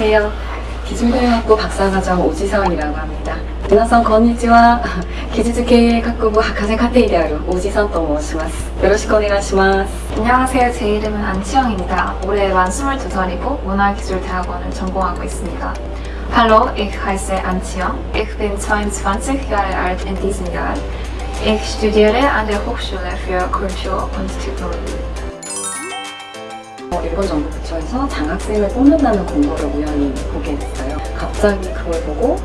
안녕하세요. 기술교육학부 박사과정 오지선이라고 합니다. 皆さんこんにちは。技術経営学部博士課程である오지선と申します。よろしくお願いします。 안녕하세요. 제 이름은 안치영입니다. 올해 만 22살이고 문화기술대학원을 전공하고 있습니다. Hallo, ich heiße Antiong. Ich bin 22 Jahre alt in diesem Jahr. Ich studiere an der Hochschule für Kultur und Technologie. 어, 일본 정부 부처에서 장학생을 뽑는다는 공고를 우연히 보게 됐어요. 갑자기 그걸 보고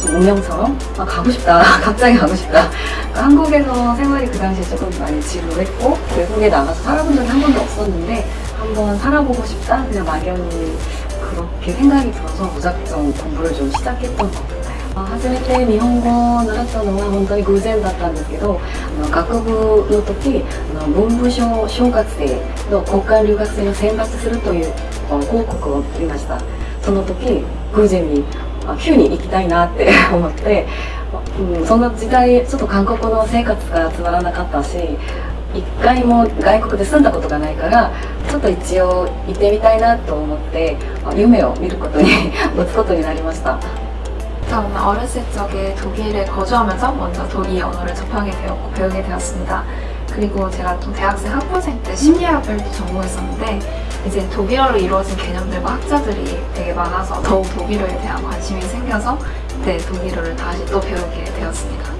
좀 운명처럼 아, 가고 싶다. 갑자기 가고 싶다. 그러니까 한국에서 생활이 그 당시에 조금 많이 지루했고 외국에 나가서 살아본 적이 한 번도 없었는데 한번 살아보고 싶다. 그냥 막연히 그렇게 생각이 들어서 무작정 공부를 좀 시작했던 것 같아요. 初めて日本語を習ったのは本当に偶然だったんですけど学部の時文部省小学生の交換留学生を選抜するという広告を見ましたその時偶然に急に行きたいなって 思って、うん、その時代ちょっと韓国の生活がつまらなかったし一回も外国で住んだことがないからちょっと一応行ってみたいなと思って夢を見ることに 持つことになりました。 저는 어렸을 적에 독일에 거주하면서 먼저 독일 언어를 접하게 되었고 배우게 되었습니다. 그리고 제가 또 대학생 학부생 때 심리학을 또 전공했었는데 이제 독일어로 이루어진 개념들과 학자들이 되게 많아서 더욱 독일어에 대한 관심이 생겨서 그때 독일어를 다시 또 배우게 되었습니다.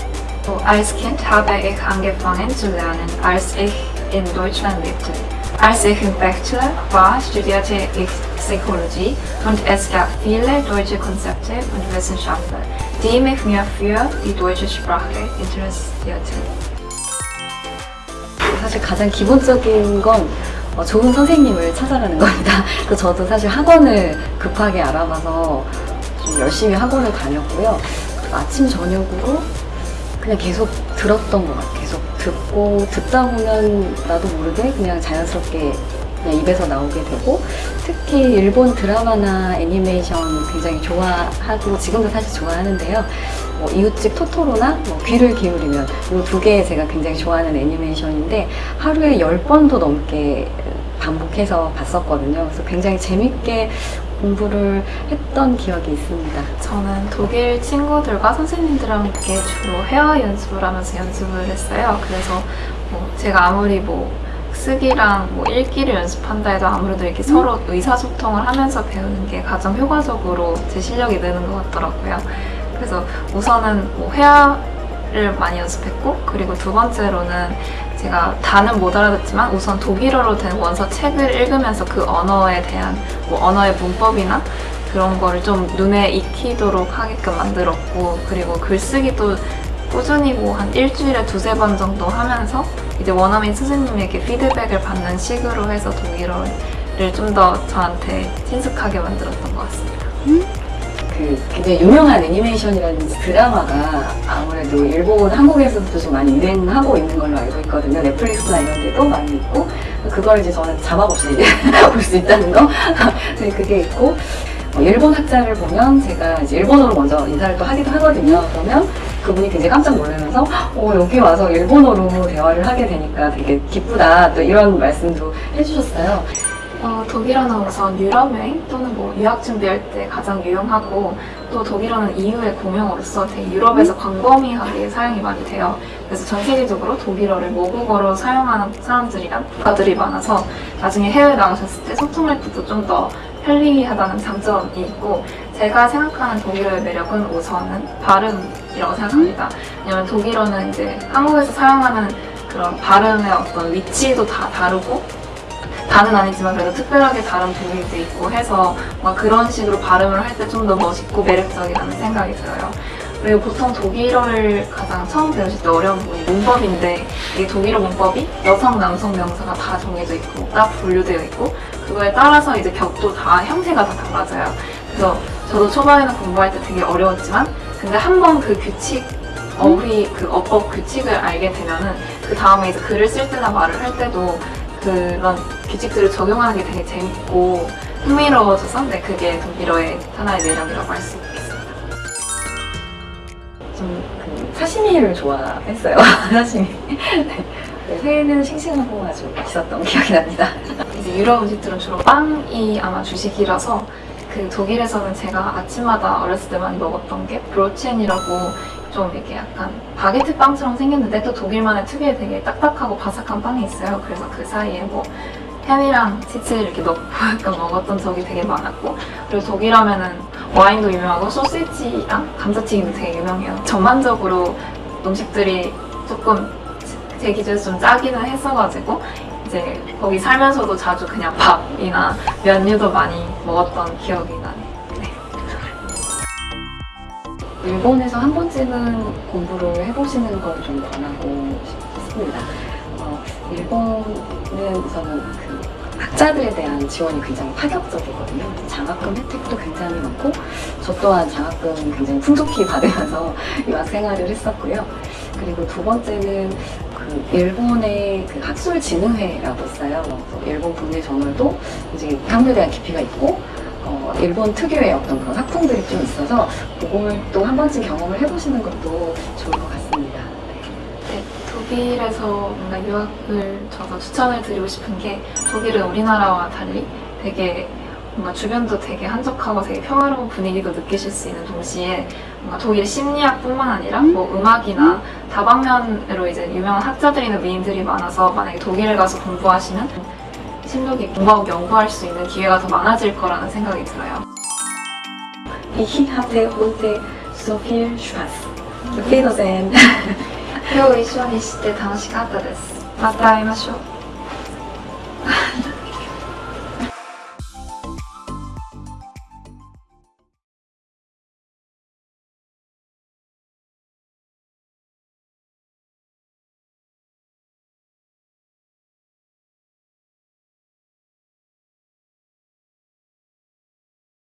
Als Kind habe ich angefangen zu lernen, als ich in Deutschland lebte. Als im Bachelor war, studierte ich Psychologie und es gab viele deutsche Konzepte und Wissenschaftler, die mich mehr für die deutsche Sprache interessierten. 사실 가장 기본적인 건 어, 좋은 선생님을 찾아가는 겁니다. 저도 사실 학원을 급하게 알아봐서 좀 열심히 학원을 다녔고요. 아침 저녁으로 그냥 계속 들었던 것 같아요. 계속 듣고 듣다 보면 나도 모르게 그냥 자연스럽게 그냥 입에서 나오게 되고 특히 일본 드라마나 애니메이션 굉장히 좋아하고 지금도 사실 좋아하는데요. 뭐 이웃집 토토로나 뭐 귀를 기울이면 이 두 개 제가 굉장히 좋아하는 애니메이션인데 하루에 열 번도 넘게 반복해서 봤었거든요. 그래서 굉장히 재밌게 공부를 했던 기억이 있습니다. 저는 독일 친구들과 선생님들과 함께 주로 회화 연습을 하면서 연습을 했어요. 그래서 뭐 제가 아무리 뭐 쓰기랑 뭐 읽기를 연습한다 해도 아무래도 이렇게 서로 의사소통을 하면서 배우는 게 가장 효과적으로 제 실력이 느는 것 같더라고요. 그래서 우선은 뭐 회화 를 많이 연습했고 그리고 두 번째로는 제가 다는 못 알아듣지만 우선 독일어로 된 원서 책을 읽으면서 그 언어에 대한 뭐 언어의 문법이나 그런 거를 좀 눈에 익히도록 하게끔 만들었고 그리고 글쓰기도 꾸준히 뭐 한 일주일에 두세 번 정도 하면서 이제 원어민 선생님에게 피드백을 받는 식으로 해서 독일어를 좀 더 저한테 친숙하게 만들었던 것 같습니다. 그 굉장히 유명한 애니메이션이라든지 드라마가 아무래도 일본, 한국에서도 좀 많이 유행하고 있는 걸로 알고 있거든요. 넷플릭스나 이런 데도 많이 있고 그걸 이제 저는 자막 없이 볼 수 있다는 거 네, 그게 있고 어, 일본 학자를 보면 제가 이제 일본어로 먼저 인사를 또 하기도 하거든요. 그러면 그분이 굉장히 깜짝 놀라면서 어, 여기 와서 일본어로 대화를 하게 되니까 되게 기쁘다 또 이런 말씀도 해주셨어요. 어, 독일어는 우선 유럽 여행 또는 뭐 유학 준비할 때 가장 유용하고 또 독일어는 EU의 공용어로서 되게 유럽에서 광범위하게 사용이 많이 돼요. 그래서 전 세계적으로 독일어를 모국어로 사용하는 사람들이랑 국가들이 많아서 나중에 해외 나가셨을 때 소통할 때도 좀 더 편리하다는 장점이 있고 제가 생각하는 독일어의 매력은 우선은 발음이라고 생각합니다. 왜냐면 독일어는 이제 한국에서 사용하는 그런 발음의 어떤 위치도 다 다르고 다는 아니지만 그래도 특별하게 다른 부분도 있고 해서 뭔가 그런 식으로 발음을 할 때 좀 더 멋있고 매력적이라는 생각이 들어요. 그리고 보통 독일어를 가장 처음 배우실 때 어려운 부분이 문법인데 이 독일어 문법이 여성, 남성 명사가 다 정해져 있고 딱 분류되어 있고 그거에 따라서 이제 격도 다 형태가 다 달라져요. 그래서 저도 초반에는 공부할 때 되게 어려웠지만 근데 한 번 그 규칙 어휘 그 어법 규칙을 알게 되면은 그 다음에 이제 글을 쓸 때나 말을 할 때도 그런 규칙들을 적용하는 게 되게 재밌고 흥미로워져서 네, 그게 독일어의 하나의 매력이라고 할 수 있겠습니다. 좀그 사시미를 좋아했어요. 사시미. 네. 회는 싱싱하고 아주 맛있었던 기억이 납니다. 이제 유럽 음식들은 주로 빵이 아마 주식이라서 그 독일에서는 제가 아침마다 어렸을 때 많이 먹었던 게 브로첸이라고 좀 이렇게 약간 바게트 빵처럼 생겼는데 또 독일만의 특유의 되게 딱딱하고 바삭한 빵이 있어요. 그래서 그 사이에 뭐 햄이랑 치즈 이렇게 넣고 약간 먹었던 적이 되게 많았고 그리고 독일 하면은 와인도 유명하고 소시지랑 감자튀김도 되게 유명해요. 전반적으로 음식들이 조금 제 기준에서 좀 짜기는 했어가지고 이제 거기 살면서도 자주 그냥 밥이나 면류도 많이 먹었던 기억이 나네요. 네. 일본에서 한 번쯤은 공부를 해보시는 걸 좀 권하고 싶습니다. 어, 일본은 우선은 그 학자들에 대한 지원이 굉장히 파격적이거든요. 장학금 혜택도 굉장히 많고, 저 또한 장학금 굉장히 풍족히 받으면서 유학 생활을 했었고요. 그리고 두 번째는 그 일본의 그 학술진흥회라고 있어요. 일본 국내 저널도 이제 학문에 대한 깊이가 있고, 어, 일본 특유의 어떤 그런 학풍들이 좀 있어서 그걸 또 한 번쯤 경험을 해보시는 것도 좋을 것 같습니다. 네, 독일에서 뭔가 유학을 저도 추천을 드리고 싶은 게 독일은 우리나라와 달리 되게 뭔가 주변도 되게 한적하고 되게 평화로운 분위기도 느끼실 수 있는 동시에 뭔가 독일 심리학뿐만 아니라 뭐 음악이나 다방면으로 이제 유명한 학자들이나 미인들이 많아서 만약에 독일에 가서 공부하시면 심도 깊게 공부하고 연구할 수 있는 기회가 더 많아질 거라는 생각이 들어요. Ich hatte heute so viel Spaß. Auf Wiedersehen. 今日一緒にして楽しかったです。また会いましょう。